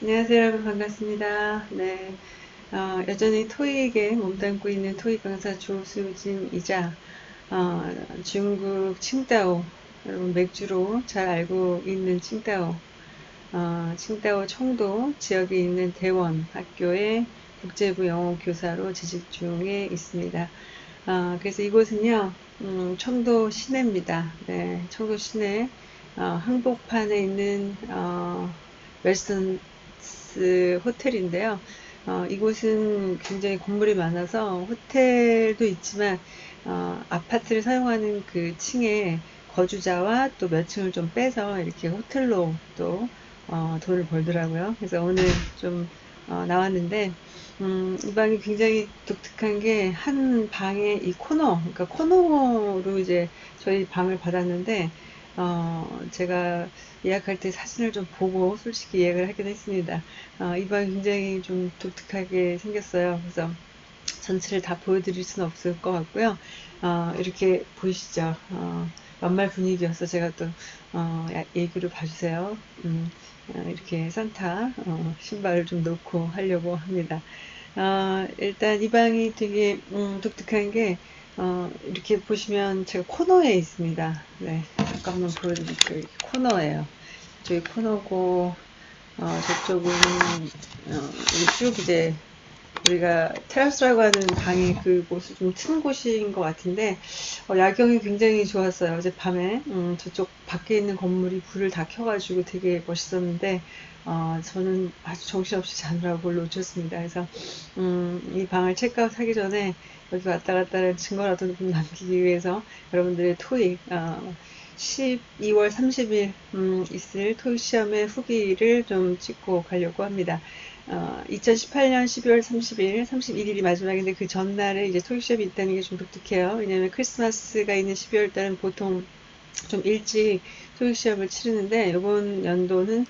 안녕하세요 여러분 반갑습니다. 네, 어, 여전히 토익에 몸담고 있는 토익 강사 조수진이자 어, 중국 칭다오 여러분 맥주로 잘 알고 있는 칭다오 어, 칭다오 청도 지역에 있는 대원 학교의 국제부 영어 교사로 재직 중에 있습니다. 어, 그래서 이곳은요 음, 청도 시내입니다. 네, 청도 시내 어, 항복판에 있는 어, 그 호텔인데요. 어, 이곳은 굉장히 건물이 많아서 호텔도 있지만 어, 아파트를 사용하는 그 층에 거주자와 또 몇 층을 좀 빼서 이렇게 호텔로 또 어, 돈을 벌더라고요. 그래서 오늘 좀 어, 나왔는데 음, 이 방이 굉장히 독특한 게 한 방에 이 코너, 그러니까 코너로 이제 저희 방을 받았는데 어, 제가 예약할 때 사진을 좀 보고 솔직히 예약을 하긴 했습니다. 어, 이방 굉장히 좀 독특하게 생겼어요. 그래서 전체를 다 보여드릴 수는 없을 것 같고요. 어, 이렇게 보이시죠? 어, 연말 분위기여서 제가 또 어, 얘기를 봐주세요. 음, 어, 이렇게 산타 어, 신발을 좀 놓고 하려고 합니다. 어, 일단 이 방이 되게 음, 독특한 게 어, 이렇게 보시면 제가 코너에 있습니다. 네, 잠깐만 보여드릴게요. 코너에요 저기 코너고, 어, 저쪽은, 어, 쭉 이제, 우리가 테라스라고 하는 방이 그곳을 좀튼 곳인 것 같은데, 어, 야경이 굉장히 좋았어요. 어제 밤에, 음, 저쪽 밖에 있는 건물이 불을 다 켜가지고 되게 멋있었는데, 어, 저는 아주 정신없이 자느라고 그걸 놓쳤습니다. 그래서 음, 이 방을 체크아웃 하기 전에 여기 왔다 갔다 하는 증거라도 좀 남기기 위해서 여러분들의 토익 어, 12월 30일 음, 있을 토익 시험의 후기를 좀 찍고 가려고 합니다. 어, 2018년 12월 30일, 31일이 마지막인데 그 전날에 이제 토익 시험이 있다는 게 좀 독특해요. 왜냐하면 크리스마스가 있는 12월 달은 보통 좀 일찍 토익 시험을 치르는데 이번 연도는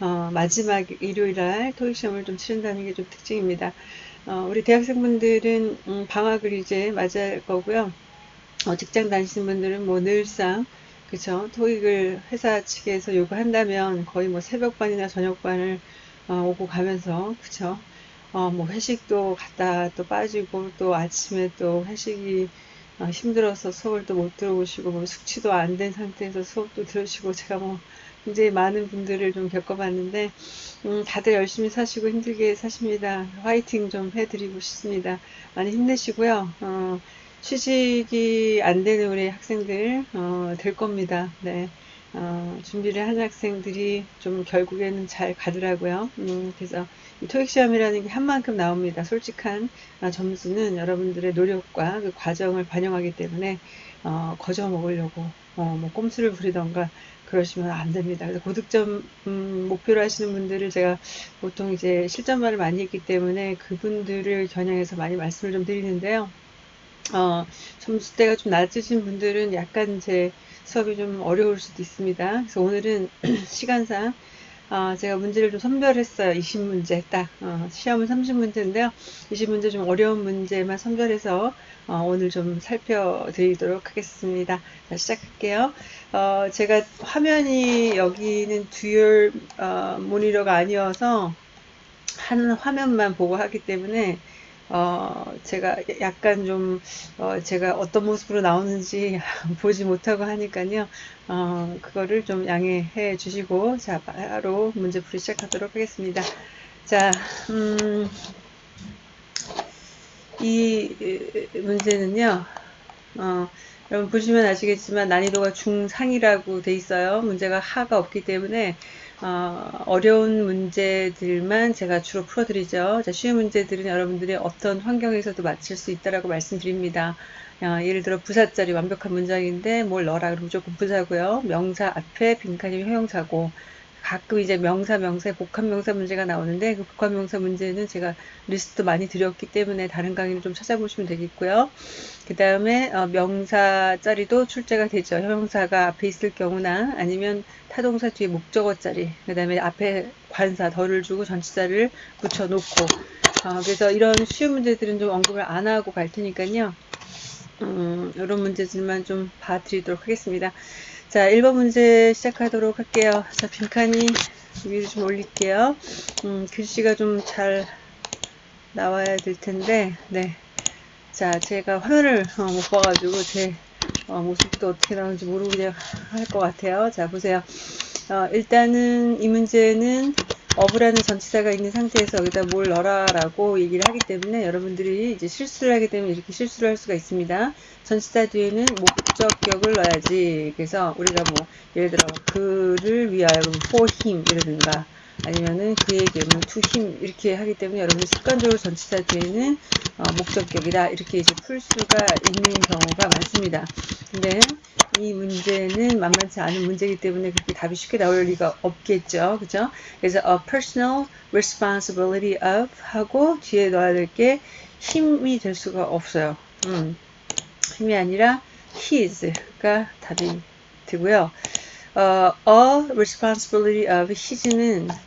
어, 마지막 일요일 날 토익 시험을 좀 치른다는 게 좀 특징입니다. 어, 우리 대학생분들은 음, 방학을 이제 맞이할 거고요. 어, 직장 다니시는 분들은 뭐 늘상 그쵸 토익을 회사 측에서 요구한다면 거의 뭐 새벽반이나 저녁반을 어, 오고 가면서 그쵸 어, 뭐 회식도 갔다 또 빠지고 또 아침에 또 회식이 어, 힘들어서 수업을 또 못 들어오시고 뭐 숙취도 안 된 상태에서 수업도 들으시고 제가 뭐 굉장히 많은 분들을 좀 겪어봤는데 음, 다들 열심히 사시고 힘들게 사십니다. 화이팅 좀 해드리고 싶습니다. 많이 힘내시고요. 어, 취직이 안 되는 우리 학생들 어, 될 겁니다. 네. 어, 준비를 한 학생들이 좀 결국에는 잘 가더라고요. 음, 그래서 이 토익 시험이라는 게 한 만큼 나옵니다. 솔직한 어, 점수는 여러분들의 노력과 그 과정을 반영하기 때문에 어, 거저 먹으려고 어, 뭐 꼼수를 부리던가 그러시면 안 됩니다. 그래서 고득점 음, 목표로 하시는 분들을 제가 보통 이제 실전말을 많이 했기 때문에 그분들을 겨냥해서 많이 말씀을 좀 드리는데요. 어, 점수대가 좀 낮으신 분들은 약간 제 수업이 좀 어려울 수도 있습니다. 그래서 오늘은 시간상 어, 제가 문제를 좀 선별했어요. 20문제 딱 어, 시험은 30문제인데요. 20문제 좀 어려운 문제만 선별해서 어, 오늘 좀 살펴드리도록 하겠습니다. 자, 시작할게요. 어, 제가 화면이 여기는 듀얼 어, 모니터가 아니어서 한 화면만 보고 하기 때문에 어, 제가 약간 좀, 어, 제가 어떤 모습으로 나오는지 보지 못하고 하니까요. 어, 그거를 좀 양해해 주시고, 자, 바로 문제풀이 시작하도록 하겠습니다. 자, 음, 이 문제는요, 어, 여러분 보시면 아시겠지만 난이도가 중상이라고 돼 있어요. 문제가 하가 없기 때문에 어, 려운 문제들만 제가 주로 풀어드리죠. 자, 쉬운 문제들은 여러분들이 어떤 환경에서도 맞출 수 있다라고 말씀드립니다. 어, 예를 들어 부사짜리 완벽한 문장인데 뭘 넣어라 그러면 무조건 부사고요. 명사 앞에 빈칸이면 형용사고 가끔 이제 명사 명사 문제가 나오는데 그 복합 명사 문제는 제가 리스트 많이 드렸기 때문에 다른 강의를 좀 찾아보시면 되겠고요. 그 다음에 어, 명사 자리도 출제가 되죠. 형용사가 앞에 있을 경우나 아니면 타동사 뒤에 목적어 자리 그 다음에 앞에 관사 덜을 주고 전치사를 붙여놓고 어, 그래서 이런 쉬운 문제들은 좀 언급을 안 하고 갈 테니까요. 음, 이런 문제들만 좀 봐드리도록 하겠습니다. 자, 1번 문제 시작하도록 할게요. 자, 빈칸이 위로 좀 올릴게요. 음, 글씨가 좀 잘 나와야 될 텐데, 네. 자, 제가 화면을 어, 못 봐가지고 제 어, 모습도 어떻게 나오는지 모르고 그냥 할 것 같아요. 자, 보세요. 어, 일단은 이 문제는 어브라는 전치사가 있는 상태에서 여기다 뭘 넣어라라고 얘기를 하기 때문에 여러분들이 이제 실수를 하게 되면 이렇게 실수를 할 수가 있습니다. 전치사 뒤에는 목적격을 넣어야지. 그래서 우리가 뭐 예를 들어 그를 위하여 for him 이러든가 아니면은 그에게는 him 이렇게 하기 때문에 여러분들 습관적으로 전치사 뒤에는 어, 목적격이다 이렇게 이제 풀 수가 있는 경우가 많습니다. 근데 이 문제는 만만치 않은 문제이기 때문에 그렇게 답이 쉽게 나올 리가 없겠죠. 그죠? 그래서 a personal responsibility of 하고 뒤에 넣어야 될 게 힘이 될 수가 없어요. 음, 힘이 아니라 his가 답이 되고요. 어, a responsibility of his는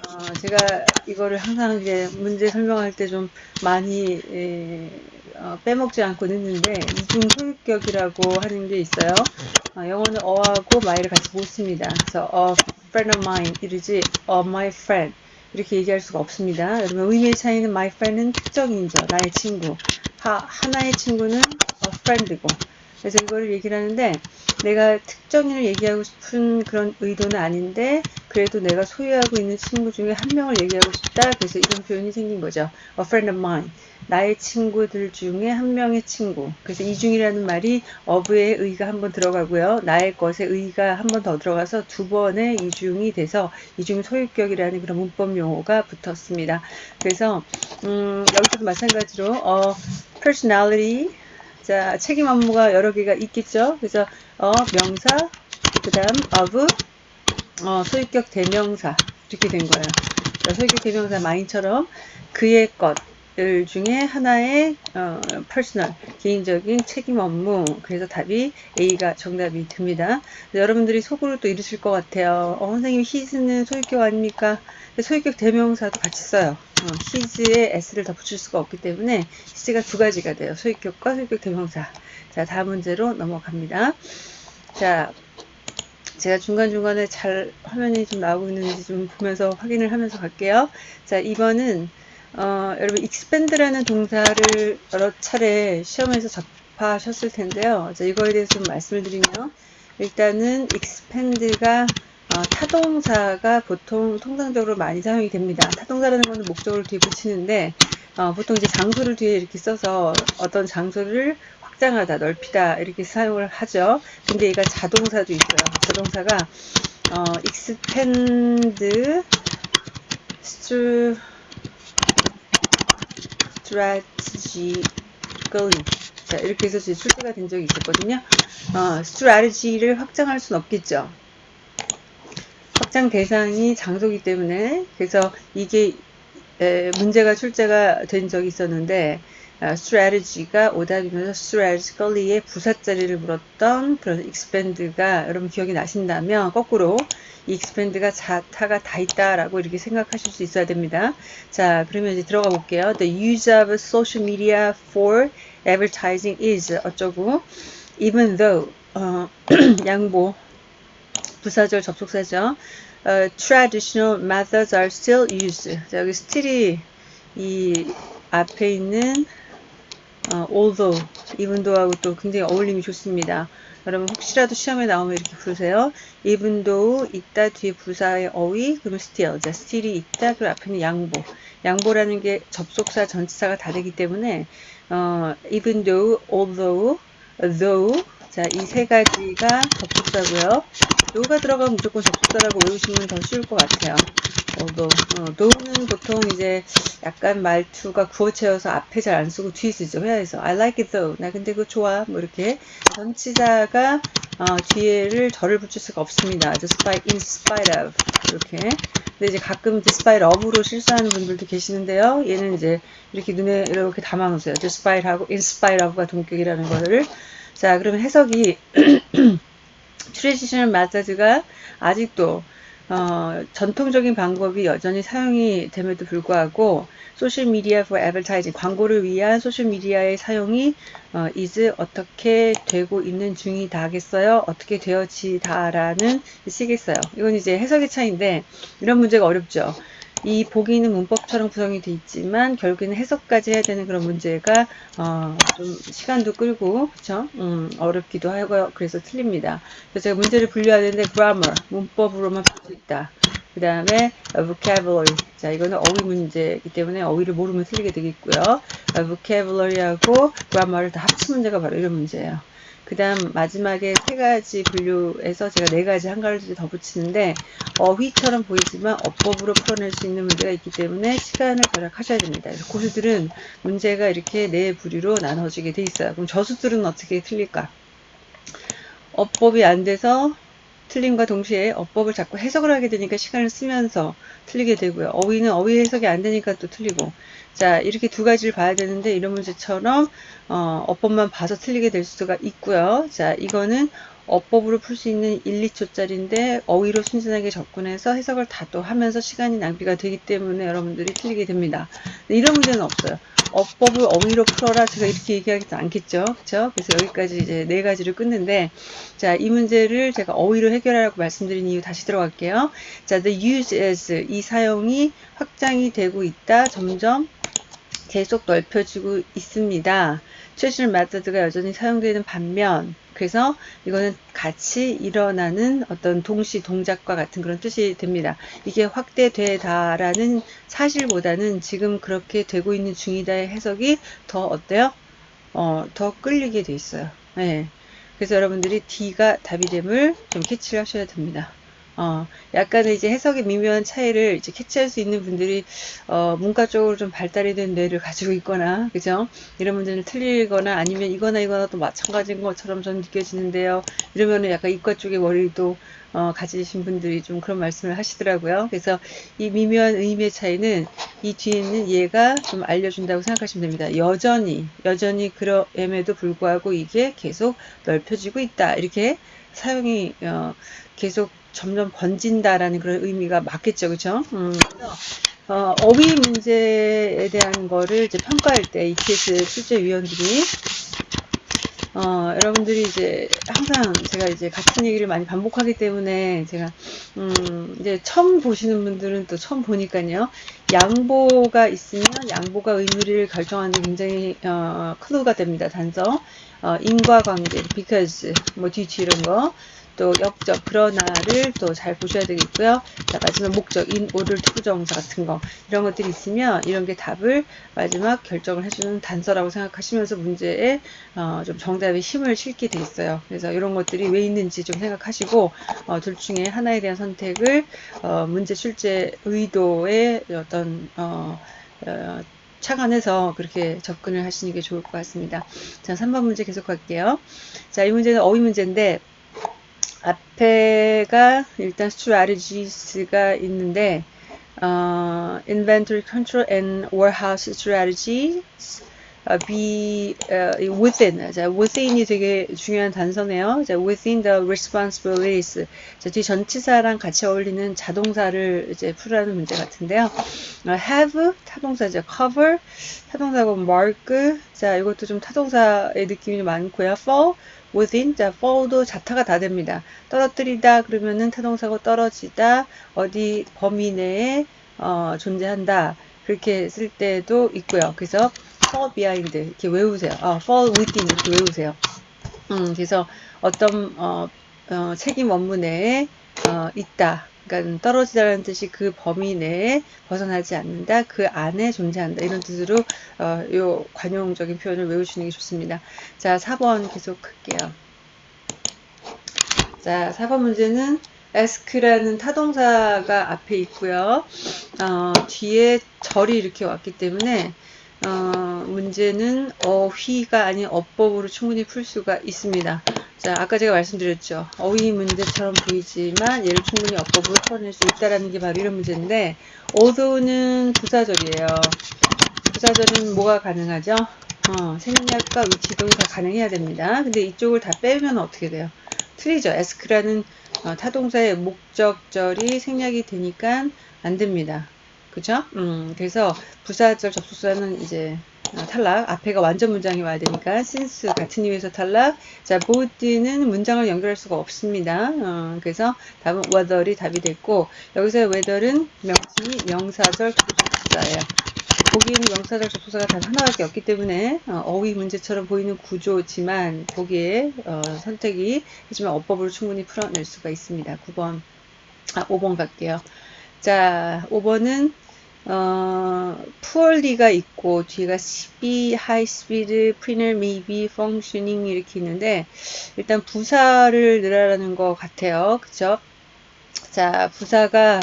어, 제가 이거를 항상 이제 문제 설명할 때 좀 많이 에, 어, 빼먹지 않고 넣는데 이중 소유격이라고 하는 게 있어요. 어, 영어는 어하고 my를 같이 못 씁니다. 그래서 a friend of mine 이러지 a my friend 이렇게 얘기할 수가 없습니다. 여러분 의미의 차이는 my friend은 특정인이죠. 나의 친구. 하, 하나의 친구는 a friend고 그래서 이거를 얘기를 하는데 내가 특정인을 얘기하고 싶은 그런 의도는 아닌데 그래도 내가 소유하고 있는 친구 중에 한 명을 얘기하고 싶다. 그래서 이런 표현이 생긴 거죠. A friend of mine. 나의 친구들 중에 한 명의 친구. 그래서 이중이라는 말이 어부의 의가 한 번 들어가고요. 나의 것의 의가 한 번 더 들어가서 두 번의 이중이 돼서 이중 소유격이라는 그런 문법 용어가 붙었습니다. 그래서 음, 여기서도 마찬가지로 어, personality 자 책임 업무가 여러 개가 있겠죠. 그래서 어 명사 그 다음 of 어, 소유격 대명사 이렇게 된 거예요. 자, 소유격 대명사 mine처럼 그의 것을 중에 하나의 어, personal 개인적인 책임 업무 그래서 답이 A가 정답이 됩니다. 여러분들이 속으로 또 이러실 것 같아요. 어, 선생님 his는 소유격 아닙니까? 소유격 대명사도 같이 써요. 어, his에 s를 더 붙일 수가 없기 때문에 his가 두 가지가 돼요. 소유격과 소유격 대명사. 자 다음 문제로 넘어갑니다. 자 제가 중간중간에 잘 화면이 좀 나오고 있는지 좀 보면서 확인을 하면서 갈게요. 자, 2번은 어, 여러분 expand라는 동사를 여러 차례 시험에서 접하셨을 텐데요. 자, 이거에 대해서 좀 말씀을 드리면 일단은 expand가 어, 타동사가 보통 통상적으로 많이 사용이 됩니다. 타동사라는 것은 목적을 뒤에 붙이는데 어, 보통 이제 장소를 뒤에 이렇게 써서 어떤 장소를 확장하다, 넓히다 이렇게 사용을 하죠. 근데 얘가 자동사도 있어요. 자동사가 어, expand, strategically 자, 이렇게 해서 출제가 된 적이 있었거든요. 어, strategy를 확장할 수는 없겠죠. 확장 대상이 장소기 때문에 그래서 이게 에, 문제가 출제가 된 적이 있었는데 어, strategy가 오답이면서 strategically의 부사자리를 물었던 그런 expand가 여러분 기억이 나신다면 거꾸로 이 expand가 자타가 다 있다라고 이렇게 생각하실 수 있어야 됩니다. 자, 그러면 이제 들어가 볼게요. The use of social media for advertising is 어쩌고 even though 어, 양보 부사절 접속사죠. Uh, traditional methods are still used. 자, 여기 still이 이 앞에 있는 어, although, even though하고 또 굉장히 어울림이 좋습니다. 여러분 혹시라도 시험에 나오면 이렇게 부르세요. even though 있다 뒤에 부사의 어휘 그러면 still 자 still이 있다 그 앞에는 양보 양보라는 게 접속사 전치사가 다 되기 때문에 어, even though, although, though 자 이 세 가지가 접속사고요. though가 들어가면 무조건 접속사라고 외우시면 더 쉬울 것 같아요. 어도 어, 도는 보통 이제 약간 말투가 구어체여서 앞에 잘 안 쓰고 뒤에 쓰죠 회화에서. I like it though. 나 근데 그거 좋아. 뭐 이렇게. 전치사가 어, 뒤에를 덜을 붙일 수가 없습니다. Despite in spite of. 이렇게. 근데 이제 가끔 despite of로 실수하는 분들도 계시는데요. 얘는 이제 이렇게 눈에 이렇게 담아 놓으세요. Despite 하고 in spite of가 동격이라는 거를. 자 그러면 해석이 traditional methods가 아직도 어, 전통적인 방법이 여전히 사용이 됨에도 불구하고 소셜 미디어 for advertising 광고를 위한 소셜 미디어의 사용이 어, is 어떻게 되고 있는 중이다겠어요? 어떻게 되어지다라는 시겠어요. 이건 이제 해석의 차이인데 이런 문제가 어렵죠. 이 보기는 문법처럼 구성이 되어 있지만 결국에는 해석까지 해야 되는 그런 문제가 어, 좀 시간도 끌고 그쵸? 음, 어렵기도 하고 그래서 틀립니다. 그래서 제가 문제를 분류하는데 grammar 문법으로만 풀 수 있다. 그 다음에 vocabulary 자 이거는 어휘 문제이기 때문에 어휘를 모르면 틀리게 되겠고요. vocabulary하고 grammar를 다 합친 문제가 바로 이런 문제예요. 그 다음 마지막에 세 가지 분류에서 제가 네 가지 한 가지 더 붙이는데 어휘처럼 보이지만 어법으로 풀어낼 수 있는 문제가 있기 때문에 시간을 절약하셔야 됩니다. 그래서 고수들은 문제가 이렇게 네 부류로 나눠지게 돼 있어요. 그럼 저수들은 어떻게 틀릴까? 어법이 안 돼서 틀림과 동시에 어법을 자꾸 해석을 하게 되니까 시간을 쓰면서 틀리게 되고요. 어휘는 어휘 해석이 안 되니까 또 틀리고. 자, 이렇게 두 가지를 봐야 되는데 이런 문제처럼 어, 어법만 봐서 틀리게 될 수가 있고요. 자, 이거는 어법으로 풀 수 있는 1, 2초짜리인데 어휘로 순진하게 접근해서 해석을 다 또 하면서 시간이 낭비가 되기 때문에 여러분들이 틀리게 됩니다. 이런 문제는 없어요. 어법을 어휘로 풀어라 제가 이렇게 얘기하지 않겠죠 그쵸 그래서 여기까지 이제 네 가지를 끊는데 자 이 문제를 제가 어휘로 해결하라고 말씀드린 이유 다시 들어갈게요 자 the use as 이 사용이 확장이 되고 있다 점점 계속 넓혀지고 있습니다 최신 메서드가 여전히 사용되는 반면 그래서 이거는 같이 일어나는 어떤 동시 동작과 같은 그런 뜻이 됩니다. 이게 확대되다라는 사실보다는 지금 그렇게 되고 있는 중이다의 해석이 더 어때요? 어, 더 끌리게 돼 있어요. 네. 그래서 여러분들이 D가 답이 됨을 좀 캐치를 하셔야 됩니다. 어, 약간의 이제 해석의 미묘한 차이를 이제 캐치할 수 있는 분들이 어, 문과 쪽으로 좀 발달이 된 뇌를 가지고 있거나 그죠? 이런 문제는 틀리거나 아니면 이거나 이거나 또 마찬가지인 것처럼 좀 느껴지는데요. 이러면은 약간 이과 쪽의 머리도 어, 가지신 분들이 좀 그런 말씀을 하시더라고요. 그래서 이 미묘한 의미의 차이는 이 뒤에 있는 얘가 좀 알려준다고 생각하시면 됩니다. 여전히 여전히 그럼에도 불구하고 이게 계속 넓혀지고 있다. 이렇게 사용이 어, 계속 점점 번진다라는 그런 의미가 맞겠죠, 그렇죠? 음, 어, 어휘 문제에 대한 거를 이제 평가할 때 ETS 출제위원들이 어, 여러분들이 이제 항상 제가 이제 같은 얘기를 많이 반복하기 때문에 제가 음, 이제 처음 보시는 분들은 또 처음 보니까요. 양보가 있으면 양보가 의미를 결정하는 굉장히 어, 클루가 됩니다. 단서 어, 인과관계, because 뭐 due to 이런 거. 또 역적 그러나를 또 잘 보셔야 되겠고요. 자 마지막 목적 in order to부정사 같은 거 이런 것들이 있으면 이런 게 답을 마지막 결정을 해주는 단서라고 생각하시면서 문제에 어, 좀 정답의 힘을 실게 돼 있어요. 그래서 이런 것들이 왜 있는지 좀 생각하시고 어, 둘 중에 하나에 대한 선택을 어, 문제 출제 의도의 어떤 어, 어, 착안해서 그렇게 접근을 하시는 게 좋을 것 같습니다. 자, 3번 문제 계속 할게요. 자, 이 문제는 어휘 문제인데 앞에가 일단 strategies가 있는데 어, inventory control and warehouse strategies 어, be uh, within 자, within이 되게 중요한 단서네요. 자, within the responsibilities 자, 뒤 전치사랑 같이 어울리는 자동사를 이제 풀라는 문제 같은데요. 어, have 타동사죠. cover 타동사고 mark 자, 이것도 좀 타동사의 느낌이 많고요. fall within 자 fall도 자타가 다 됩니다. 떨어뜨리다 그러면은 타동사고 떨어지다 어디 범위 내에 어, 존재한다 그렇게 쓸 때도 있고요. 그래서 fall behind 이렇게 외우세요. 어, fall within 이렇게 외우세요. 음, 그래서 어떤 어, 어, 책임 내에 어, 있다. 그러니까 떨어지다는 뜻이 그 범위 내에 벗어나지 않는다, 그 안에 존재한다 이런 뜻으로 어, 요 관용적인 표현을 외우시는 게 좋습니다. 자, 4번 계속 할게요. 자, 4번 문제는 ask라는 타동사가 앞에 있고요. 어, 뒤에 절이 이렇게 왔기 때문에 어, 문제는 어휘가 아닌 어법으로 충분히 풀 수가 있습니다. 자, 아까 제가 말씀드렸죠. 어휘 문제처럼 보이지만 얘를 충분히 어법으로 풀어낼 수 있다라는 게 바로 이런 문제인데 althought는 부사절이에요. 부사절은 뭐가 가능하죠? 어, 생략과 위치 이동이 다 가능해야 됩니다. 근데 이쪽을 다 빼면 어떻게 돼요? 틀리죠. ask라는 어, 타동사의 목적절이 생략이 되니까 안 됩니다. 그죠? 음, 그래서 부사절 접속사는 이제 어, 탈락. 앞에가 완전 문장이 와야 되니까 since 같은 이유에서 탈락. 자, both는 문장을 연결할 수가 없습니다. 어, 그래서 답은 whether이 답이 됐고 여기서 whether은 명칭이 명사절 접속사예요. 보기에는 명사절 접속사가 단 하나밖에 없기 때문에 어, 휘 문제처럼 보이는 구조지만 보기에 어, 선택이 하지만 어법으로 충분히 풀어낼 수가 있습니다. 9번, 아 5번 갈게요. 자, 5번은 어, poorly가 있고 뒤가 high speed, printer, maybe, functioning 이렇게 있는데 일단 부사를 넣으라는 것 같아요. 그죠? 자, 부사가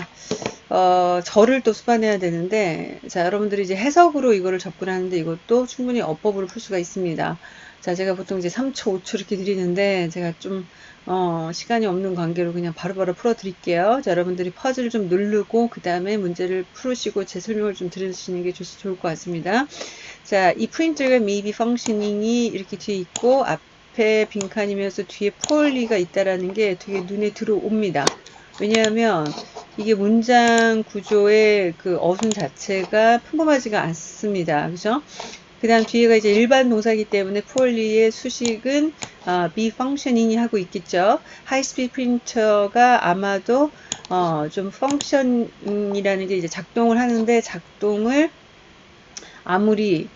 어, 절을 또 수반해야 되는데, 자, 여러분들이 이제 해석으로 이거를 접근하는데 이것도 충분히 어법으로 풀 수가 있습니다. 자, 제가 보통 이제 3초, 5초 이렇게 드리는데, 제가 좀, 어, 시간이 없는 관계로 그냥 바로바로 풀어 드릴게요. 자, 여러분들이 퍼즐을 좀 누르고, 그 다음에 문제를 풀으시고 제 설명을 좀 들으시는 게 좋, 좋을 것 같습니다. 자, 이 프린트가 maybe functioning이 이렇게 뒤에 있고, 앞에 빈칸이면서 뒤에 폴리가 있다라는 게 되게 눈에 들어옵니다. 왜냐하면 이게 문장 구조의 그 어순 자체가 평범하지가 않습니다. 그죠? 그 다음 뒤에가 이제 일반 동사이기 때문에 폴리의 수식은 어, be functioning이 하고 있겠죠. 하이스피드 프린터가 아마도 어, 좀 function이라는 게 이제 작동을 하는데 작동을 아무리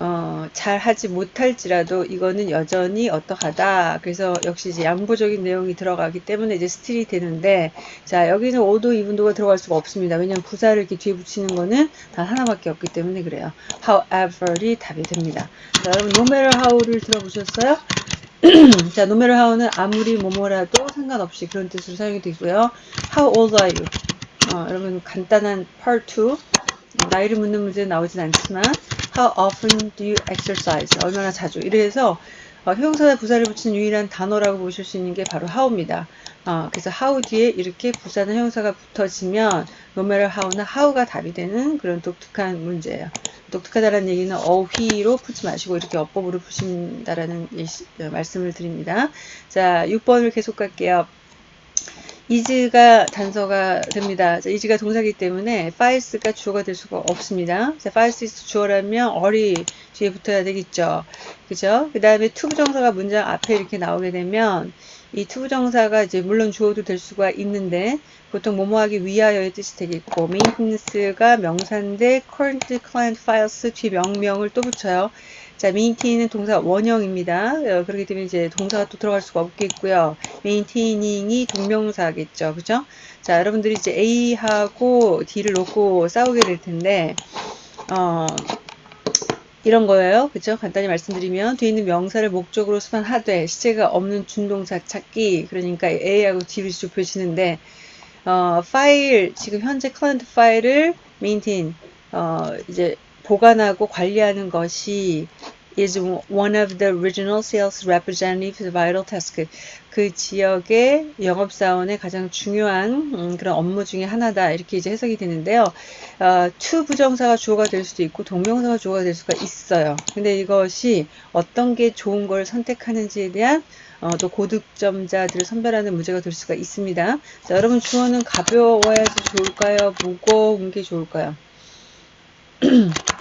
어, 잘 하지 못할지라도 이거는 여전히 어떡하다. 그래서 역시 이제 양보적인 내용이 들어가기 때문에 이제 스틸이 되는데, 자, 여기는 5도, 2분도가 들어갈 수가 없습니다. 왜냐면 부사를 이렇게 뒤에 붙이는 거는 단 하나밖에 없기 때문에 그래요. however이 답이 됩니다. 자, 여러분, no matter how를 들어보셨어요? 자, no matter how는 아무리 뭐뭐라도 상관없이 그런 뜻으로 사용이 되고요. How old are you? 어, 여러분, 간단한 part 2. 나이를 묻는 문제 나오진 않지만, How often do you exercise? 얼마나 자주? 이래서 어, 형용사나 부사를 붙이는 유일한 단어라고 보실 수 있는 게 바로 how입니다. 어, 그래서 how 뒤에 이렇게 부사나 형용사가 붙어지면 no matter how나 how가 답이 되는 그런 독특한 문제예요. 독특하다는 얘기는 어휘로 풀지 마시고 이렇게 어법으로 푸신다라는 예시, 어, 말씀을 드립니다. 자, 6번을 계속 갈게요. Is가 단서가 됩니다. 자, is가 동사기 때문에 files가 주어가 될 수가 없습니다. 자, files 주어라면 어리 뒤에 붙어야 되겠죠. 그죠? 그 다음에 to 부정사가 문장 앞에 이렇게 나오게 되면 이 to 부정사가 이제 물론 주어도 될 수가 있는데 보통 뭐뭐하기 위하여의 뜻이 되겠고 maintenance가 명사인데 current client files 뒤에 명명을 또 붙여요. 자, 메인테인은 동사 원형입니다. 어, 그렇기 때문에 이제 동사가 또 들어갈 수가 없겠고요. maintaining이 동명사겠죠. 그죠? 자, 여러분들이 이제 A하고 D를 놓고 싸우게 될 텐데, 어, 이런 거예요. 그죠? 간단히 말씀드리면, 뒤에 있는 명사를 목적으로 수반하되, 시제가 없는 준동사 찾기, 그러니까 A하고 D를 좁혀지는데, 어, 파일, 지금 현재 current 파일을 maintain, 어, 이제 보관하고 관리하는 것이 is one of the regional sales representative's vital task. 그 지역의 영업사원의 가장 중요한 음, 그런 업무 중에 하나다. 이렇게 이제 해석이 되는데요. 어, to 부정사가 주어가 될 수도 있고 동명사가 주어가 될 수가 있어요. 근데 이것이 어떤 게 좋은 걸 선택하는지에 대한 어, 또 고득점자들을 선별하는 문제가 될 수가 있습니다. 자, 여러분 주어는 가벼워야지 좋을까요? 무거운 게 좋을까요?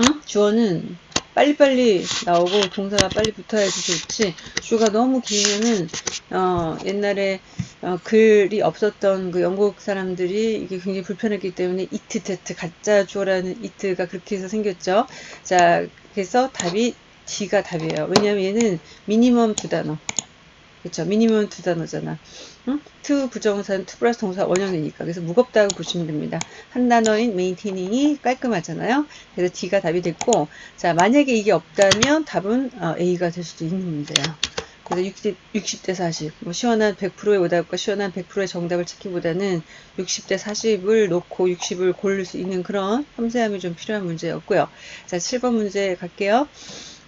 응? 주어는 빨리빨리 나오고 동사가 빨리 붙어야지 좋지. 주가 너무 길면은 어, 옛날에 어, 글이 없었던 그 영국 사람들이 이게 굉장히 불편했기 때문에 이트 테트 가짜 주어라는 이트가 그렇게 해서 생겼죠. 자 그래서 답이 D가 답이에요. 왜냐하면 얘는 미니멈 두 단어. 그쵸? 미니멈 두 단어잖아 응? 부정사는 to 플러스 동사 원형이니까 그래서 무겁다고 보시면 됩니다. 한 단어인 메인테닝이 깔끔하잖아요. 그래서 D가 답이 됐고 자 만약에 이게 없다면 답은 어, A가 될 수도 있는 문제야. 그래서 60, 60대 40, 뭐 시원한 100%의 오답과 시원한 100%의 정답을 찾기보다는 60대 40을 놓고 60을 고를 수 있는 그런 섬세함이 좀 필요한 문제였고요. 자, 7번 문제 갈게요.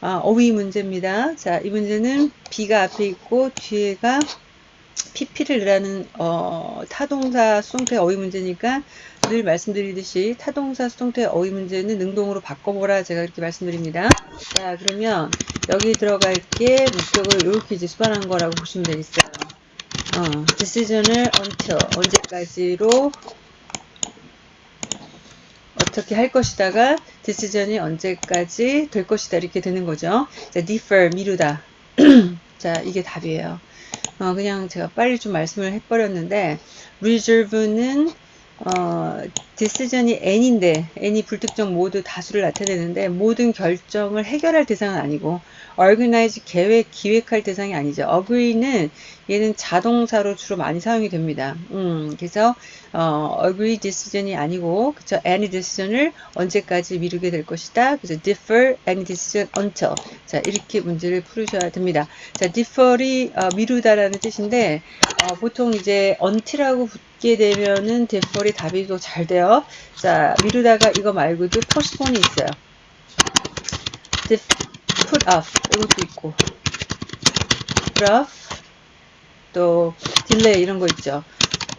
아, 어휘 문제입니다. 자, 이 문제는 B가 앞에 있고 뒤에가 PP를 넣으라는 어, 타동사 수동태 어휘 문제니까 늘 말씀드리듯이 타동사 수동태 어휘 문제는 능동으로 바꿔보라 제가 이렇게 말씀드립니다. 자 그러면 여기 들어갈 게 목적을 이렇게 이제 수반한 거라고 보시면 되겠어요. 어, decision을 until 언제까지로 어떻게 할 것이다가 decision이 언제까지 될 것이다 이렇게 되는 거죠. 자, defer 미루다. 자, 이게 답이에요. 어, 그냥 제가 빨리 좀 말씀을 해버렸는데 reserve는 어, decision이 n인데 n이 불특정 모두 다수를 나타내는데 모든 결정을 해결할 대상은 아니고 organize 계획 기획할 대상이 아니죠. agree는 얘는 자동사로 주로 많이 사용이 됩니다. 음, 그래서 어, agree decision이 아니고 그쵸 any decision을 언제까지 미루게 될 것이다. 그래서 defer any decision until 자 이렇게 문제를 풀으셔야 됩니다. 자 defer이 어, 미루다라는 뜻인데 어, 보통 이제 until하고 붙게 되면은 defer이 답이 더 잘 돼요. 자 미루다가 이거 말고도 postpone이 있어요. Put off 이것도 있고 put off 또 delay 이런 거 있죠.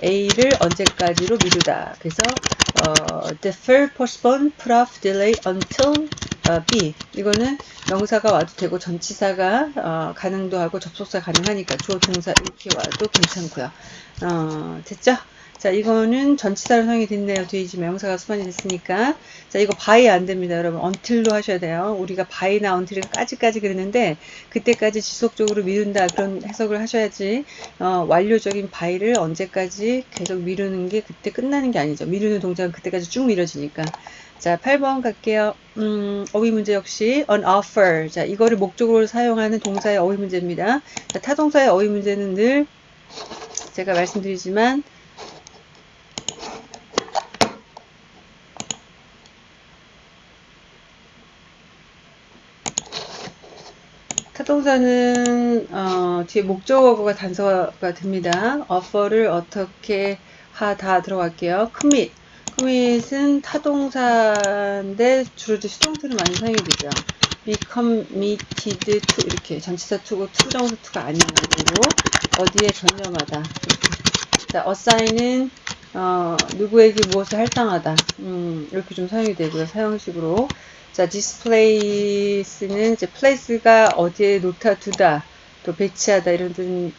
A를 언제까지로 미루다. 그래서 어, defer, postpone, put off, delay until 어, B. 이거는 명사가 와도 되고 전치사가 어, 가능도 하고 접속사 가능하니까 주어 동사 이렇게 와도 괜찮고요. 어, 됐죠? 자, 이거는 전치사로 사용이 됐네요. 뒤에 이제 명사가 수반이 됐으니까. 자, 이거 by 안 됩니다. 여러분. until로 하셔야 돼요. 우리가 by나 until까지까지 그랬는데, 그때까지 지속적으로 미룬다. 그런 해석을 하셔야지, 어, 완료적인 by를 언제까지 계속 미루는 게 그때 끝나는 게 아니죠. 미루는 동작은 그때까지 쭉 미뤄지니까. 자, 8번 갈게요. 음, 어휘 문제 역시 on offer. 자, 이거를 목적으로 사용하는 동사의 어휘 문제입니다. 자, 타동사의 어휘 문제는 늘 제가 말씀드리지만 타동사는 어, 뒤에 목적어가 단서가 됩니다. offer를 어떻게 하다 들어갈게요. commit. commit은 타동사인데 주로 이제 수동태로 많이 사용이 되죠. be committed to 이렇게 전치사 to고 to부정사 to가 아니고 어디에 전념하다. 자, assign은 어, 누구에게 무엇을 할당하다. 음, 이렇게 좀 사용이 되고요. 사용식으로. 자, displace는 이제 place가 어디에 놓다 두다, 또 배치하다 이런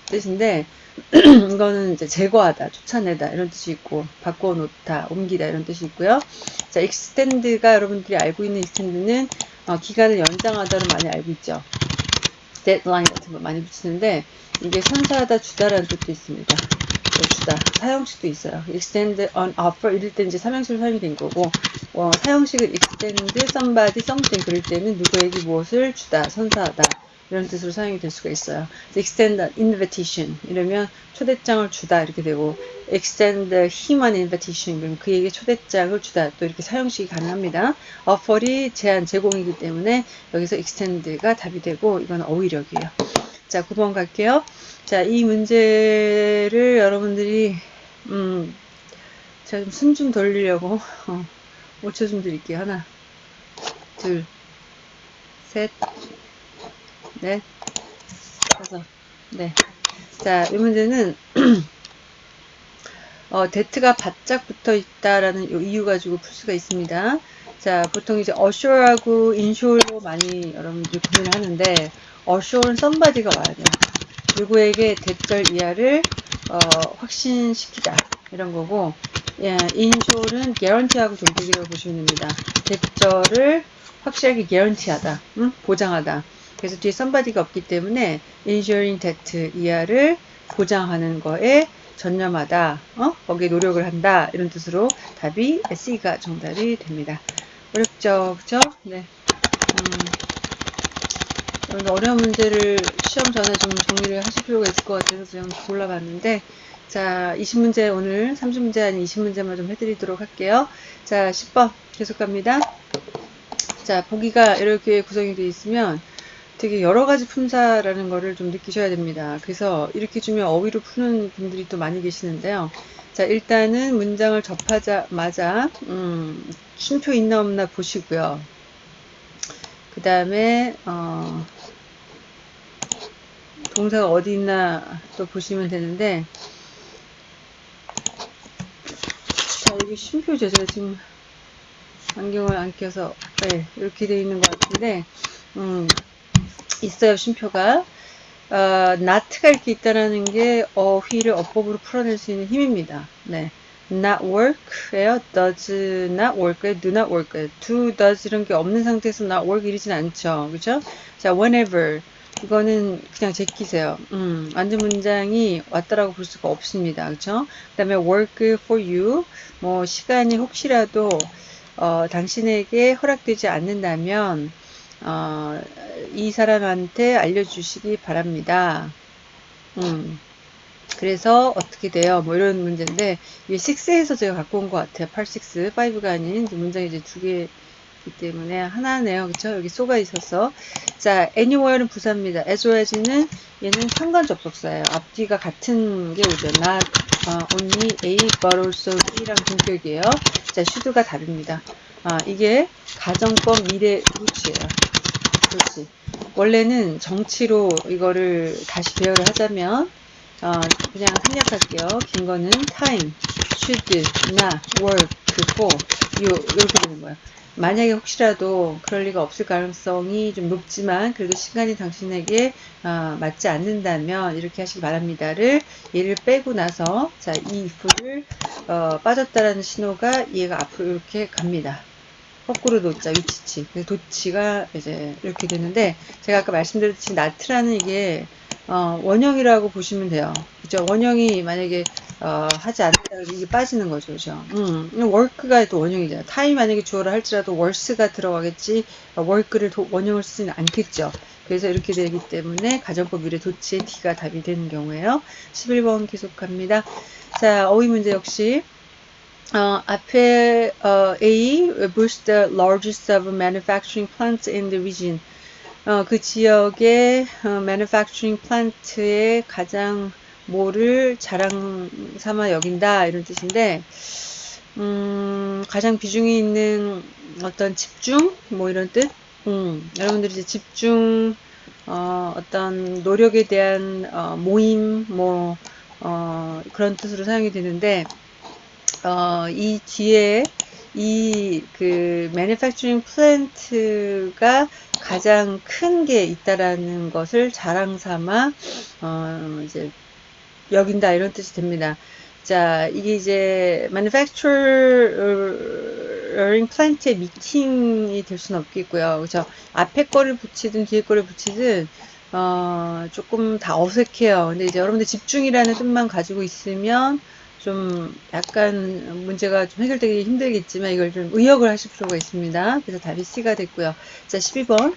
뜻인데 이거는 이제 제거하다, 쫓아내다 이런 뜻이 있고 바꿔 놓다, 옮기다 이런 뜻이 있고요. 자, extend가 여러분들이 알고 있는 extend는 어, 기간을 연장하다로 많이 알고 있죠. deadline 같은 거 많이 붙이는데 이게 선사하다, 주다라는 뜻도 있습니다. 주다. 사형식도 있어요. extend on offer 이럴 때 이제 삼형식으로 사용이 된 거고 어, 사형식을 extend somebody something 그럴 때는 누구에게 무엇을 주다, 선사하다 이런 뜻으로 사용이 될 수가 있어요. extend an invitation 이러면 초대장을 주다 이렇게 되고 extend him an invitation 그럼 그에게 초대장을 주다 또 이렇게 사용식이 가능합니다. offer이 제한 제공이기 때문에 여기서 extend가 답이 되고 이건 어휘력이에요. 자, 9번 갈게요. 자, 이 문제를 여러분들이, 음, 제가 좀 숨 좀 돌리려고, 어, 5초 좀 드릴게요. 하나, 둘, 셋, 넷, 다섯, 네. 자, 이 문제는, 어, that가 바짝 붙어 있다라는 이유 가지고 풀 수가 있습니다. 자, 보통 이제 assure하고 ensure로 많이 여러분들이 고민을 하는데, assure는 somebody가 와야 돼요. 누구에게 that절 이하를 어, 확신시키다 이런 거고 예, 인쇼는 개런티하고 동격이라고 보시면 됩니다. 대절을 확실하게 개런티하다, 응? 보장하다. 그래서 뒤에 somebody가 없기 때문에 ensuring that 이하를 보장하는 거에 전념하다, 어? 거기에 노력을 한다 이런 뜻으로 답이 C가 정답이 됩니다. 어렵죠, 그죠? 네. 음, 어려운 문제를 시험 전에 좀 정리를 하실 필요가 있을 것 같아서 좀 골라봤는데 자 20문제 오늘 30문제 아닌 20문제만 좀 해드리도록 할게요. 자 10번 계속 갑니다. 자 보기가 이렇게 구성이 되어 있으면 되게 여러 가지 품사라는 거를 좀 느끼셔야 됩니다. 그래서 이렇게 주면 어휘로 푸는 분들이 또 많이 계시는데요. 자 일단은 문장을 접하자마자 음, 쉼표 있나 없나 보시고요. 그 다음에 어, 동사가 어디 있나 또 보시면 되는데 자 여기 쉼표죠 제가 지금 안경을 안 껴서 네, 이렇게 되어 있는 것 같은데 음, 있어요 쉼표가 어, not가 이렇게 있다라는 게 어휘를 어법으로 풀어낼 수 있는 힘입니다. 네. not work예요. does not work예요. do not work예요. do, does 이런 게 없는 상태에서 not work 이러진 않죠. 그죠? 자, whenever 이거는 그냥 제끼세요. 음, 완전 문장이 왔다라고 볼 수가 없습니다. 그쵸? 그 다음에 work for you. 뭐, 시간이 혹시라도, 어, 당신에게 허락되지 않는다면, 어, 이 사람한테 알려주시기 바랍니다. 음. 그래서 어떻게 돼요? 뭐 이런 문제인데, 이게 6에서 제가 갖고 온 것 같아요. 8, 6, 5가 아닌 문장이 이제 두 개, 있기 때문에 하나네요. 그쵸? 여기 쏘가 있어서. 자, anywhere는 부사입니다. as는 얘는 상관 접속사예요. 앞뒤가 같은 게 오죠. not uh, only A also B랑 동격이에요. 자, should가 다릅니다. 아, 이게 가정법 미래 루치예요. 그렇지. 원래는 정치로 이거를 다시 배열을 하자면 어, 그냥 생략할게요. 긴 거는 time, should, not, work, for 요, 이렇게 되는 거예요. 만약에 혹시라도 그럴 리가 없을 가능성이 좀 높지만 그래도 시간이 당신에게 어, 맞지 않는다면 이렇게 하시기 바랍니다를 얘를 빼고 나서 자 이 if를 어, 빠졌다라는 신호가 얘가 앞으로 이렇게 갑니다. 거꾸로 놓자 위치치 도치가 이제 이렇게 되는데 제가 아까 말씀드렸듯이 나트라는 이게 어, 원형이라고 보시면 돼요. 그죠? 원형이 만약에 어, 하지 않는다 이게 빠지는 거죠. 그죠? 음, work가 또 원형이잖아요. 타임 만약에 주어를 할지라도 worse가 들어가겠지 어, work를 도, 원형을 쓰지는 않겠죠. 그래서 이렇게 되기 때문에 가정법 미래 도치의 D가 답이 되는 경우에요. 11번 계속합니다. 자, 어휘 문제 역시 어, 앞에 어, A boost the largest of manufacturing plants in the region. 어, 그 지역의 어, manufacturing plant의 가장 뭐를 자랑 삼아 여긴다 이런 뜻인데 음, 가장 비중이 있는 어떤 집중 뭐 이런 뜻 음, 여러분들이 이제 집중 어, 어떤 노력에 대한 어, 모임 뭐 어, 그런 뜻으로 사용이 되는데 어, 이 뒤에 이그 manufacturing plant가 가장 큰 게 있다라는 것을 자랑 삼아 어, 이제 여긴다 이런 뜻이 됩니다. 자, 이게 이제 manufacturing plant의 미팅이 될 수는 없겠고요. 그죠? 앞에 거를 붙이든 뒤에 거를 붙이든 어, 조금 다 어색해요. 근데 이제 여러분들 집중이라는 뜻만 가지고 있으면 좀 약간 문제가 좀 해결되기 힘들겠지만 이걸 좀 의역을 하실 필요가 있습니다. 그래서 답이 C가 됐고요. 자, 12번.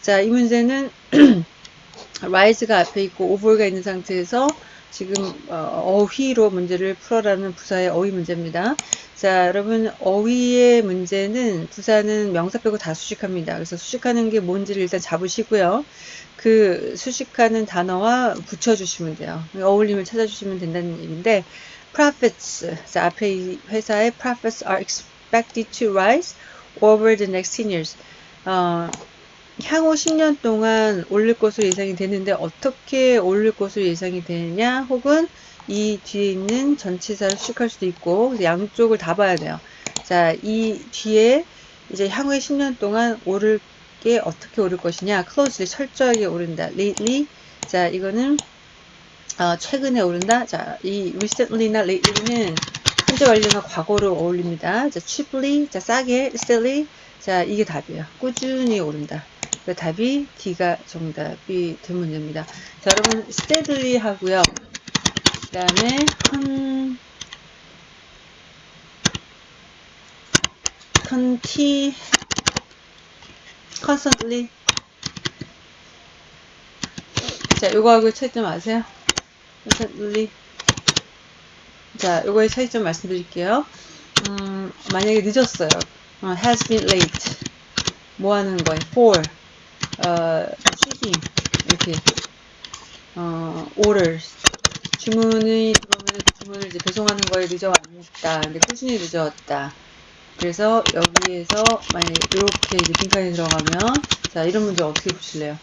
자, 이 문제는 rise가 앞에 있고 over가 있는 상태에서 지금 어, 휘로 문제를 풀어라는 부사의 어휘 문제입니다. 자, 여러분 어휘의 문제는 부사는 명사 빼고 다 수식합니다. 그래서 수식하는 게 뭔지를 일단 잡으시고요. 그 수식하는 단어와 붙여주시면 돼요. 어울림을 찾아주시면 된다는 얘기인데 profits, 자, 앞에 이 회사의 profits are expected to rise over the next 10 years. 어, 향후 10년 동안 올릴 것으로 예상이 되는데 어떻게 올릴 것으로 예상이 되느냐 혹은 이 뒤에 있는 전치사를 수식할 수도 있고 양쪽을 다 봐야 돼요. 자, 이 뒤에 이제 향후에 10년 동안 오를 게 어떻게 오를 것이냐 closely 철저하게 오른다. lately 자 이거는 어, 최근에 오른다. 자, 이 recently나 lately는 현재 완료나 과거로 어울립니다. 자, cheaply, 자, 싸게, steadily. 자, 이게 답이에요. 꾸준히 오른다. 그 답이 D가 정답이 된 문제입니다. 자, 여러분, steadily 하고요. 그 다음에, con, conti, constantly. 자, 요거 하고 차이점 아세요? Constantly. 자, 요거의 차이점 말씀드릴게요. 음, 만약에 늦었어요. 어, has been late. 뭐 하는 거예요? for. 어, 쉬기. 이렇게. 어, orders. 주문이 들어오면 주문을 이제 배송하는 거에 늦어왔다. 근데 꾸준히 늦어왔다. 그래서 여기에서 만약에 이렇게 이제 빈칸이 들어가면 자 이런 문제 어떻게 보실래요?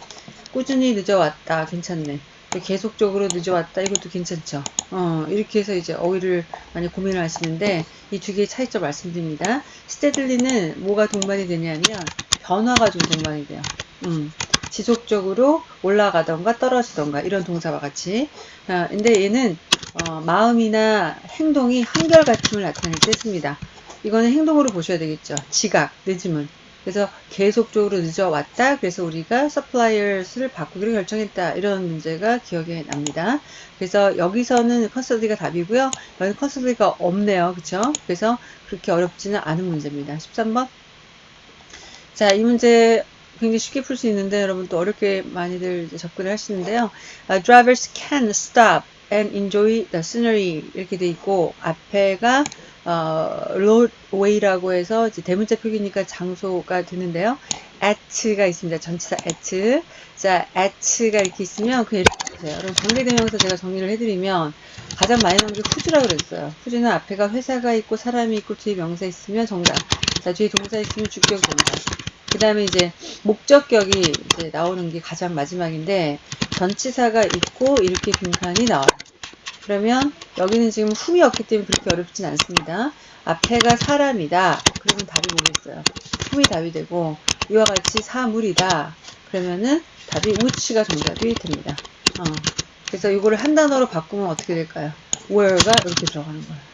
꾸준히 늦어왔다. 괜찮네. 계속적으로 늦어왔다. 이것도 괜찮죠. 어, 이렇게 해서 이제 어휘를 많이 고민을 하시는데 이 두 개의 차이점 말씀드립니다. 스테들리는 뭐가 동반이 되냐면 변화가 좀 동반이 돼요. 음, 지속적으로 올라가던가 떨어지던가 이런 동사와 같이 아, 근데 얘는 어, 마음이나 행동이 한결같음을 나타낼 때 씁니다. 이거는 행동으로 보셔야 되겠죠. 지각, 늦음은. 그래서 계속적으로 늦어왔다. 그래서 우리가 suppliers를 바꾸기로 결정했다. 이런 문제가 기억에 납니다. 그래서 여기서는 consistently가 답이고요. 여기는 consistently가 없네요. 그쵸? 그래서 그렇게 어렵지는 않은 문제입니다. 13번. 자, 이 문제 굉장히 쉽게 풀 수 있는데 여러분 또 어렵게 많이들 접근을 하시는데요. Uh, drivers can stop and enjoy the scenery 이렇게 돼 있고 앞에가 어, roadway라고 해서 이제 대문자 표기니까 장소가 되는데요. at가 있습니다. 전치사 at. 자, at가 이렇게 있으면 그냥 이렇게 보세요. 그럼 관계대명사 제가 정리를 해드리면 가장 많이 나오는 게 후즈라고 그랬어요. 후즈는 앞에가 회사가 있고 사람이 있고 뒤에 명사 있으면 정답. 자, 뒤에 동사 있으면 주격 정답. 그 다음에 이제 목적격이 이제 나오는 게 가장 마지막인데 전치사가 있고 이렇게 빈칸이 나와요. 그러면 여기는 지금 흠이 없기 때문에 그렇게 어렵진 않습니다. 앞에가 사람이다. 그러면 답이 뭐겠어요? 흠이 답이 되고 이와 같이 사물이다. 그러면은 답이 which가 정답이 됩니다. 어. 그래서 이거를 한 단어로 바꾸면 어떻게 될까요? where가 이렇게 들어가는 거예요.